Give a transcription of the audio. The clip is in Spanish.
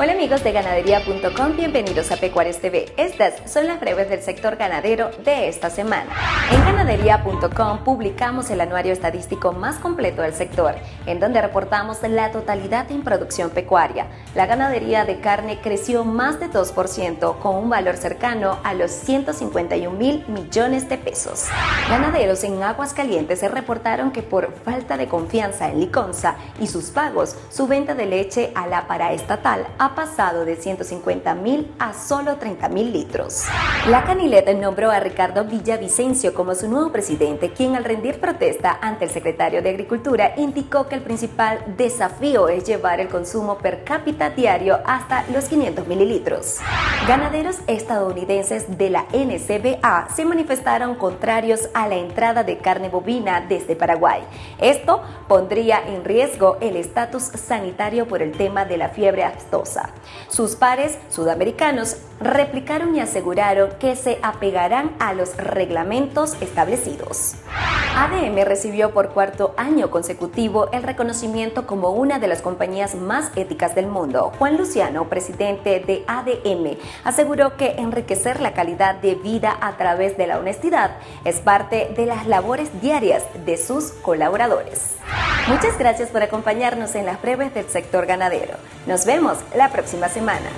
Hola amigos de ganadería.com, bienvenidos a Pecuarios TV. Estas son las breves del sector ganadero de esta semana. En ganadería.com publicamos el anuario estadístico más completo del sector, en donde reportamos la totalidad en producción pecuaria. La ganadería de carne creció más de 2%, con un valor cercano a los 151 mil millones de pesos. Ganaderos en Aguascalientes reportaron que por falta de confianza en Liconza y sus pagos, su venta de leche a la paraestatal ha pasado de 150 mil a solo 30 mil litros. La Canileta nombró a Ricardo Villavicencio como su nuevo presidente, quien al rendir protesta ante el secretario de Agricultura indicó que el principal desafío es llevar el consumo per cápita diario hasta los 500 mililitros. Ganaderos estadounidenses de la NCBA se manifestaron contrarios a la entrada de carne bovina desde Paraguay. Esto pondría en riesgo el estatus sanitario por el tema de la fiebre aftosa. Sus pares sudamericanos replicaron y aseguraron que se apegarán a los reglamentos establecidos. ADM recibió por cuarto año consecutivo el reconocimiento como una de las compañías más éticas del mundo. Juan Luciano, presidente de ADM, aseguró que enriquecer la calidad de vida a través de la honestidad es parte de las labores diarias de sus colaboradores. Muchas gracias por acompañarnos en las breves del sector ganadero. Nos vemos la próxima semana.